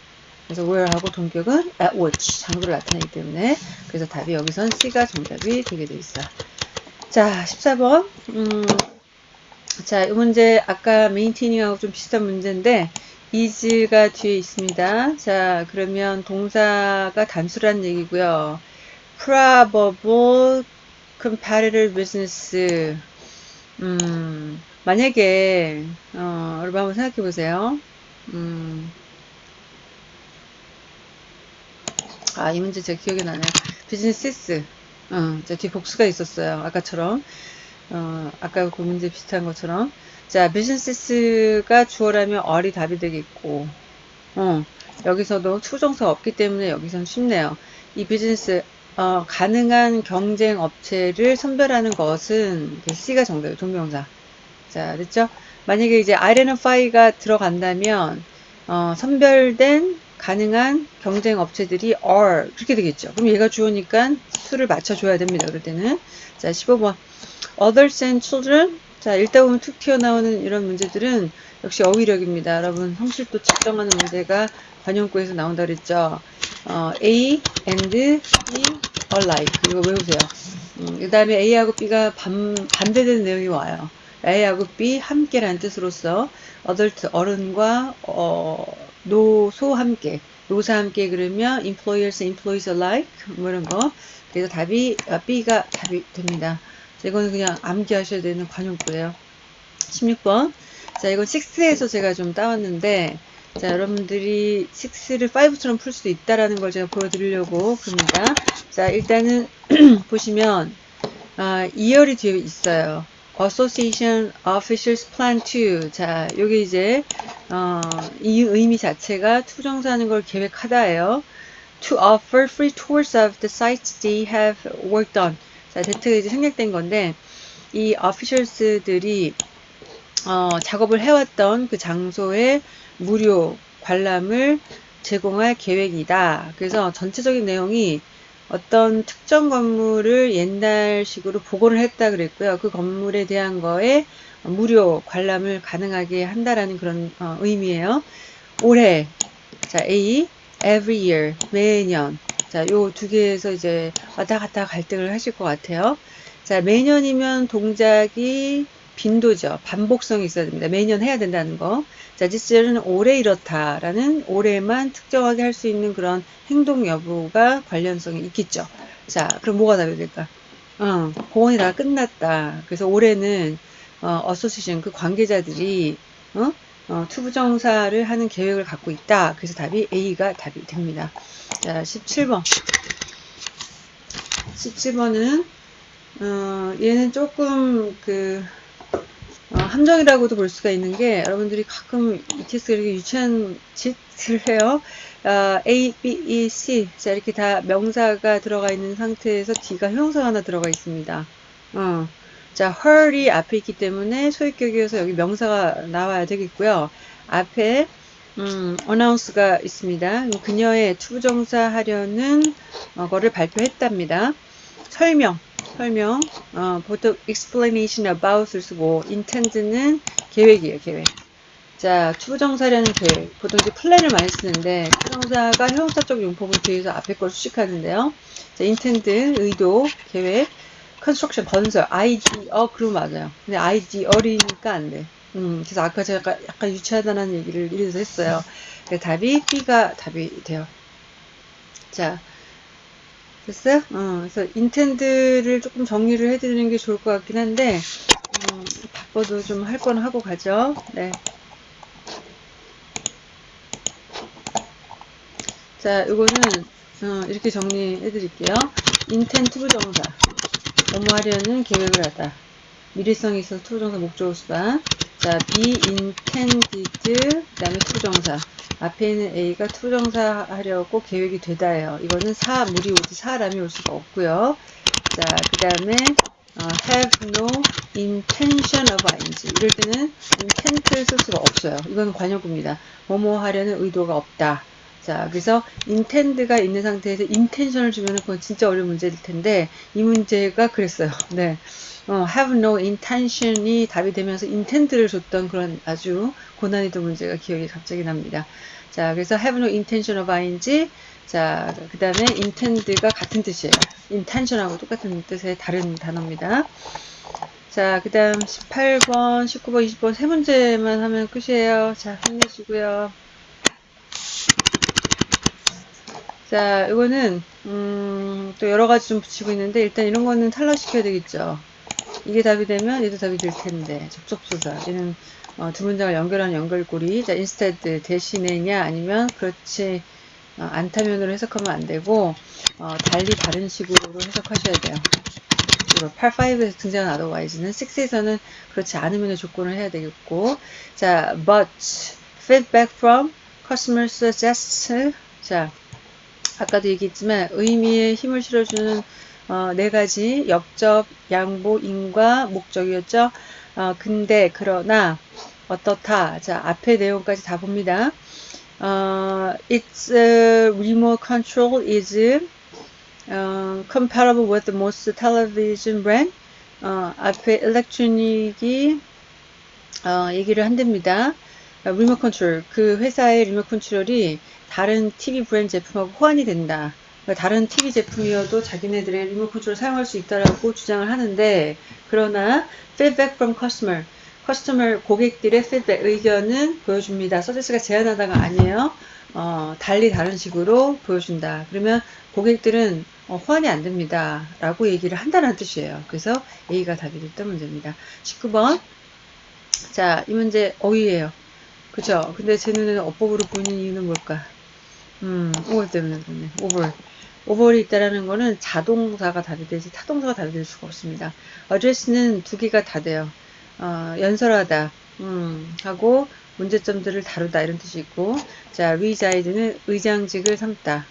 그래서 where하고 동격은 at which 장소를 나타내기 때문에 그래서 답이 여기선 C가 정답이 되게 돼 있어요. 자, 14번. 음, 자, 이 문제 아까 메인테닝하고 좀 비슷한 문제인데 is가 뒤에 있습니다. 자, 그러면 동사가 단수란 얘기고요. probable competitor business 음, 만약에 어, 여러분 한번 생각해 보세요. 음, 아, 이 문제 제 기억이 나네요. 비즈니스. 어, 뒤 복수가 있었어요. 아까처럼. 어, 아까 그 문제 비슷한 것처럼. 자, 비즈니스가 주어라면 얼이 답이 되겠고, 어, 여기서도 추정사 없기 때문에 여기선 쉽네요. 이 비즈니스, 어, 가능한 경쟁 업체를 선별하는 것은 C가 정답이에요. 동명사. 자, 됐죠? 만약에 이제 identify가 들어간다면, 어, 선별된 가능한 경쟁 업체들이 are 그렇게 되겠죠. 그럼 얘가 주어니까 수를 맞춰줘야 됩니다. 그럴 때는 자 15번 others and children 자 읽다 보면 툭 튀어나오는 이런 문제들은 역시 어휘력입니다. 여러분 성실도 측정하는 문제가 관용구에서 나온다 그랬죠. 어, A and B alike 이거 외우세요. 음, 그 다음에 A하고 B가 반, 반대되는 내용이 와요. A하고 B 함께라는 뜻으로서 adult 어른과 어, 노소 함께 노사 함께 그러면 employers, employees alike 뭐 이런 거 그래서 답이 아, B가 답이 됩니다. 자, 이거는 그냥 암기하셔야 되는 관용구예요. 16번 자 이건 6에서 제가 좀 따왔는데 자 여러분들이 6를 5처럼 풀 수도 있다라는 걸 제가 보여드리려고 그럽니다. 자 일단은 보시면 아, 2열이 뒤에 있어요. Association Officials Plan to. 자, 여기 이제, 어, 이 의미 자체가 투정사하는 걸 계획하다예요. To offer free tours of the sites they have worked on. 자, 대트가 이제 생략된 건데, 이 officials들이, 어, 작업을 해왔던 그 장소에 무료 관람을 제공할 계획이다. 그래서 전체적인 내용이 어떤 특정 건물을 옛날식으로 복원을 했다 그랬고요. 그 건물에 대한 거에 무료 관람을 가능하게 한다라는 그런 어, 의미예요. 올해 자 A every year 매년 자요 두 개에서 이제 왔다 갔다 갈등을 하실 것 같아요. 자 매년이면 동작이 빈도죠. 반복성이 있어야 됩니다. 매년 해야 된다는 거. 자, 지스는 올해 이렇다라는 올해만 특정하게 할 수 있는 그런 행동 여부가 관련성이 있겠죠. 자, 그럼 뭐가 답이 될까? 어, 공연이 다 끝났다. 그래서 올해는 어, association 그 관계자들이 어? 어, to부정사를 하는 계획을 갖고 있다. 그래서 답이 A가 답이 됩니다. 자, 17번. 17번은 어, 얘는 조금 그 어, 함정이라고도 볼 수가 있는 게 여러분들이 가끔 ETS가 이렇게 유치한 짓을 해요. 어, A, B, E, C 자 이렇게 다 명사가 들어가 있는 상태에서 D가 형용사 하나 들어가 있습니다. 어. 자, her이 앞에 있기 때문에 소유격이어서 여기 명사가 나와야 되겠고요. 앞에 음, announce가 있습니다. 그녀의 to부정사 하려는 어, 거를 발표했답니다. 설명 설명. 어, 보통 explanation about을 쓰고 intend는 계획이에요, 계획. 자, to부정사라는 계획. 보통 이제 plan을 많이 쓰는데 to부정사가 형용사적 용법을 뒤에서 앞에 걸 수식하는데요. 자, intend 의도, 계획. construction 건설 아이디어 그럼 맞아요. 근데 아이디어니까 안 돼. 음 그래서 아까 제가 약간, 유치하다는 얘기를 이래서 했어요. 그 답이 B가 답이 돼요. 자 됐어요? 어, 그래서 intend를 조금 정리를 해드리는 게 좋을 것 같긴 한데 음, 바빠도 좀 할 건 하고 가죠. 네. 자, 이거는 어, 이렇게 정리해 드릴게요. intend to부정사 뭐뭐하려는 계획을 하다. 미래성이 있어서 to부정사 목적어 수반. 자, be intended 그 다음에 to부정사. 앞에 있는 A가 to부정사 하려고 계획이 되다예요. 이거는 사, 물이 오지 사람이 올 수가 없고요. 자, 그 다음에 어, have no intention of ing. 이럴 때는 intent를 쓸 수가 없어요. 이건 관용구입니다. 뭐뭐 하려는 의도가 없다. 자, 그래서 intend가 있는 상태에서 intention을 주면 그건 진짜 어려운 문제일 텐데 이 문제가 그랬어요. 네. 어, have no intention이 답이 되면서 intend를 줬던 그런 아주 고난이도 문제가 기억이 갑자기 납니다. 자, 그래서 have no intention of ing. 자, 그 다음에 intend가 같은 뜻이에요. intention하고 똑같은 뜻의 다른 단어입니다. 자, 그 다음 18번, 19번, 20번 세 문제만 하면 끝이에요. 자, 힘내시고요. 자, 이거는 음, 또 여러 가지 좀 붙이고 있는데 일단 이런 거는 탈락시켜야 되겠죠. 이게 답이 되면 얘도 답이 될 텐데 접속수사 얘는 어, 두 문장을 연결하는 연결고리 자 instead 대신에냐 아니면 그렇지 어, 않다면으로 해석하면 안 되고 어, 달리 다른 식으로 해석하셔야 돼요. 8, 5에서 등장한 otherwise는 6에서는 그렇지 않으면 조건을 해야 되겠고 자 but feedback from customers suggests 자 아까도 얘기했지만 의미에 힘을 실어주는 어, 네 가지 역접, 양보, 인과, 목적이었죠. 어, 근데 그러나 어떻다. 자 앞에 내용까지 다 봅니다. 어, its uh, remote control is uh, compatible with the most television brand. 어, 앞에 electronic이 어, 얘기를 한답니다. 리모컨 컨트롤 그 회사의 리모컨 컨트롤이 다른 TV 브랜드 제품하고 호환이 된다. 그러니까 다른 TV 제품이어도 자기네들의 리모컨 컨트롤을 사용할 수 있다라고 주장을 하는데 그러나 feedback from customer 커스터머 고객들의 feedback 의견은 보여줍니다. 서비스가 제한하다가 아니에요. 어, 달리 다른 식으로 보여준다. 그러면 고객들은 어, 호환이 안 됩니다. 라고 얘기를 한다는 뜻이에요. 그래서 A가 답이 됐던 문제입니다. 19번. 자, 이 문제 어휘예요. 그죠? 근데 제 눈에는 어법으로 보이는 이유는 뭘까? 음, 오벌 때문에 그렇네. 오벌. 오벌이 있다라는 거는 자동사가 되지 타동사가 답이 될 수가 없습니다. 어드레스는 두 개가 다 돼요. 어, 연설하다, 음, 하고 문제점들을 다루다 이런 뜻이 있고 자, reside는 의장직을 삼다.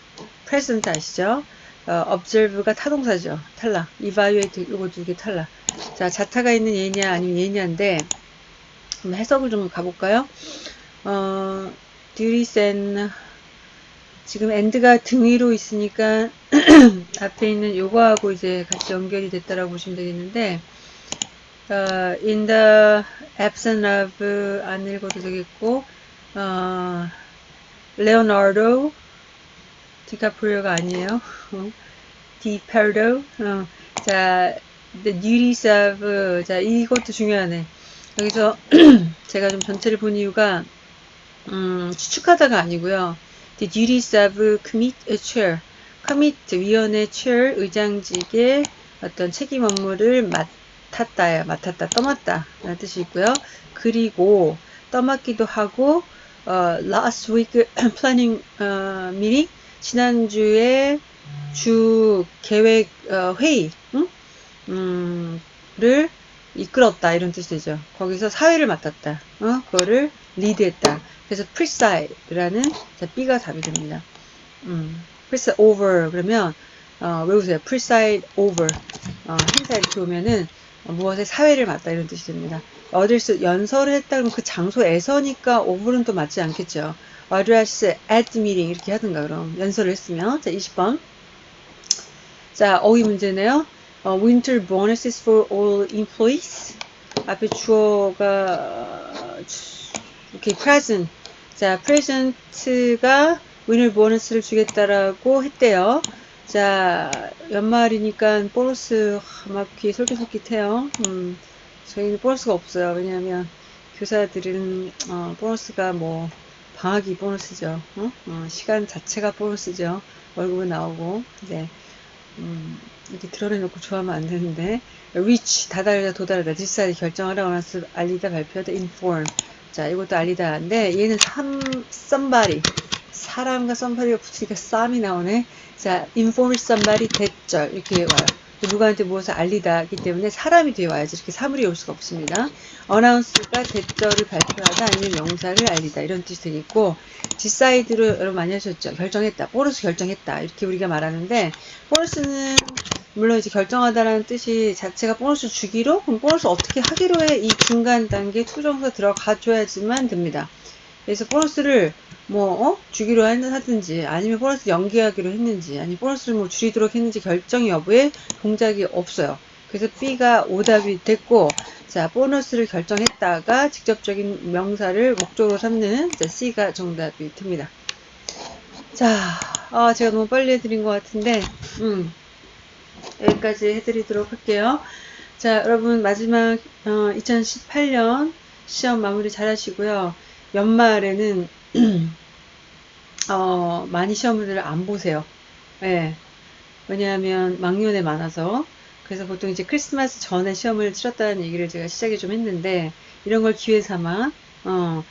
present 아시죠? 어, observe가 타동사죠. 탈락. evaluate 이거 두 개 탈락. 자, 자타가 있는 예냐 아니면 예냐인데 해석을 좀 가볼까요? 어, and 지금 end가 등 위로 있으니까 앞에 있는 요거하고 이제 같이 연결이 됐다라고 보시면 되겠는데 어, in the absence of 안 읽어도 되겠고 어, 레오나르도 디카프리오가 아니에요. 디파르도 어, 자 the duties of 자 이것도 중요하네. 여기서 제가 좀 전체를 본 이유가 음, 추측하다가 아니고요. The duties of commit chair. commit 위원회 chair 의장직의 어떤 책임 업무를 맡았다, 맡았다, 떠맡다 라는 뜻이 있고요. 그리고 떠맡기도 하고 어, last week planning 어, meeting 지난주에 주 계획 어, 회의 응? 음, 를 이끌었다 이런 뜻이죠. 거기서 사회를 맡았다. 어? 그거를 리드했다. 그래서 preside라는 자, B가 답이 됩니다. 음, preside over 그러면 어, 외우세요. preside over 어, 행사 이렇게 오면은 어, 무엇의 사회를 맡다 이런 뜻이 됩니다. 어딜 연설을 했다 그러면 그 장소에서니까 over는 또 맞지 않겠죠. address at meeting 이렇게 하든가 그럼 연설을 했으면 자 20번 자 어휘 문제네요. 어, winter bonuses for all employees. 앞에 주어가 이렇게 present. 자, present가 winter bonus를 주겠다라고 했대요. 자, 연말이니까 보너스 막 귀에 솔깃솔깃해요. 음, 저희는 보너스가 없어요. 왜냐하면 교사들은 어, 보너스가 뭐 방학이 보너스죠. 어? 어, 시간 자체가 보너스죠. 월급은 나오고. 네. 음, 이렇게 드러내놓고 좋아하면 안 되는데. reach, 다다르다, 도달하다, 디사이 결정하라, 원하스 알리다, 발표하다, inform. 자, 이것도 알리다인데, 얘는 삼, somebody. 사람과 somebody가 붙으니까 쌈이 나오네. 자, inform somebody, 대절. 이렇게 와요. 누구한테 무엇을 알리다기 때문에 사람이 되어 와야지 이렇게 사물이 올 수가 없습니다. 어나운스가 대절을 발표하다 아니면 명사를 알리다 이런 뜻이 되겠고 decide로 여러분 많이 하셨죠. 결정했다. 보너스 결정했다. 이렇게 우리가 말하는데 보너스는 물론 이제 결정하다라는 뜻이 자체가 보너스 주기로 그럼 보너스 어떻게 하기로 해이 중간 단계 to부정사 들어가 줘야지만 됩니다. 그래서 보너스를 뭐 어? 주기로 하든지 아니면 보너스 연기하기로 했는지 아니면 보너스를 뭐 줄이도록 했는지 결정 여부에 동작이 없어요. 그래서 B가 오답이 됐고 자 보너스를 결정했다가 직접적인 명사를 목적으로 삼는 자, C가 정답이 됩니다. 자 아, 제가 너무 빨리 해드린 것 같은데 음, 여기까지 해드리도록 할게요. 자 여러분 마지막 어, 2018년 시험 마무리 잘 하시고요. 연말에는 어, 많이 시험을 안 보세요. 예. 왜냐하면 망년에 많아서. 그래서 보통 이제 크리스마스 전에 시험을 치렀다는 얘기를 제가 시작에 좀 했는데, 이런 걸 기회 삼아, 어,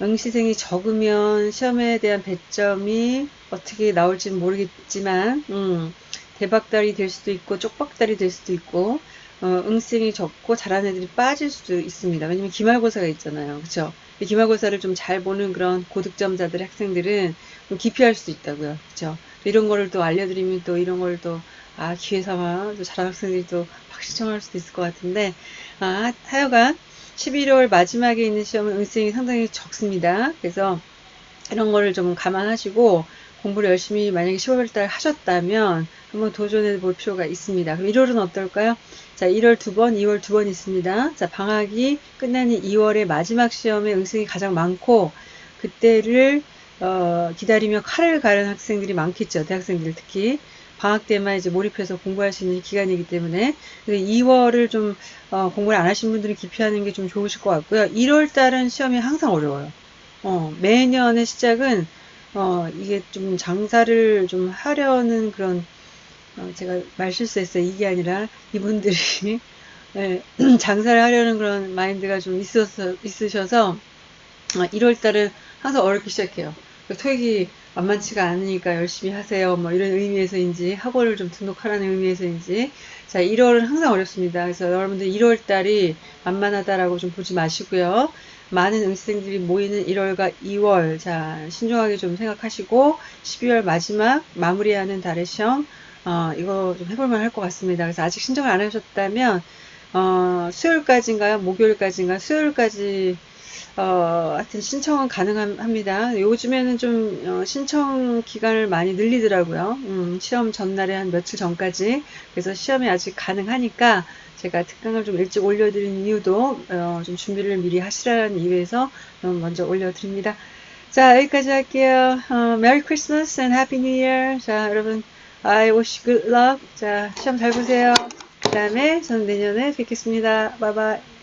응시생이 적으면 시험에 대한 배점이 어떻게 나올지는 모르겠지만, 음, 대박달이 될 수도 있고, 쪽박달이 될 수도 있고, 어, 응시생이 적고 잘하는 애들이 빠질 수도 있습니다. 왜냐면 기말고사가 있잖아요. 그쵸? 기말고사를 좀 잘 보는 그런 고득점자들의 학생들은 좀 기피할 수도 있다고요. 그쵸? 이런 거를 또 알려드리면 또 이런 걸 또, 아, 기회 삼아 또 잘하는 학생들이 또 박시청할 수도 있을 것 같은데, 아, 하여간 11월 마지막에 있는 시험은 응시생이 상당히 적습니다. 그래서 이런 거를 좀 감안하시고 공부를 열심히 만약에 10월달 하셨다면 한번 도전해 볼 필요가 있습니다. 그럼 1월은 어떨까요? 자, 1월 두 번, 2월 두 번 있습니다. 자, 방학이 끝나는 2월의 마지막 시험에 응승이 가장 많고 그때를 어, 기다리며 칼을 가른 학생들이 많겠죠. 대학생들 특히. 방학 때만 이제 몰입해서 공부할 수 있는 기간이기 때문에 2월을 좀 어, 공부를 안 하신 분들은 기피하는 게 좀 좋으실 것 같고요. 1월 달은 시험이 항상 어려워요. 어, 매년의 시작은 어, 이게 좀 장사를 좀 하려는 그런 어, 제가 말 실수했어요. 이게 아니라 이분들이 네, 장사를 하려는 그런 마인드가 좀 있어서, 있으셔서 어, 1월달은 항상 어렵게 시작해요. 토익이 만만치가 않으니까 열심히 하세요. 뭐 이런 의미에서인지 학원을 좀 등록하라는 의미에서인지 자 1월은 항상 어렵습니다. 그래서 여러분들 1월달이 만만하다라고 좀 보지 마시고요. 많은 응시생들이 모이는 1월과 2월 자 신중하게 좀 생각하시고 12월 마지막 마무리하는 달의 시험 어, 이거 좀 해볼만 할 것 같습니다. 그래서 아직 신청을 안 하셨다면 어, 수요일까지인가요? 목요일까지인가? 수요일까지 어, 하여튼 신청은 가능합니다. 요즘에는 좀 어, 신청 기간을 많이 늘리더라고요. 음, 시험 전날에 한 며칠 전까지. 그래서 시험이 아직 가능하니까 제가 특강을 좀 일찍 올려드린 이유도 어, 좀 준비를 미리 하시라는 이유에서 먼저 올려드립니다. 자 여기까지 할게요. 어, Christmas and Happy New Year. 자 여러분 I wish good luck. 자, 시험 잘 보세요. 그 다음에 저는 내년에 뵙겠습니다. 바이바이.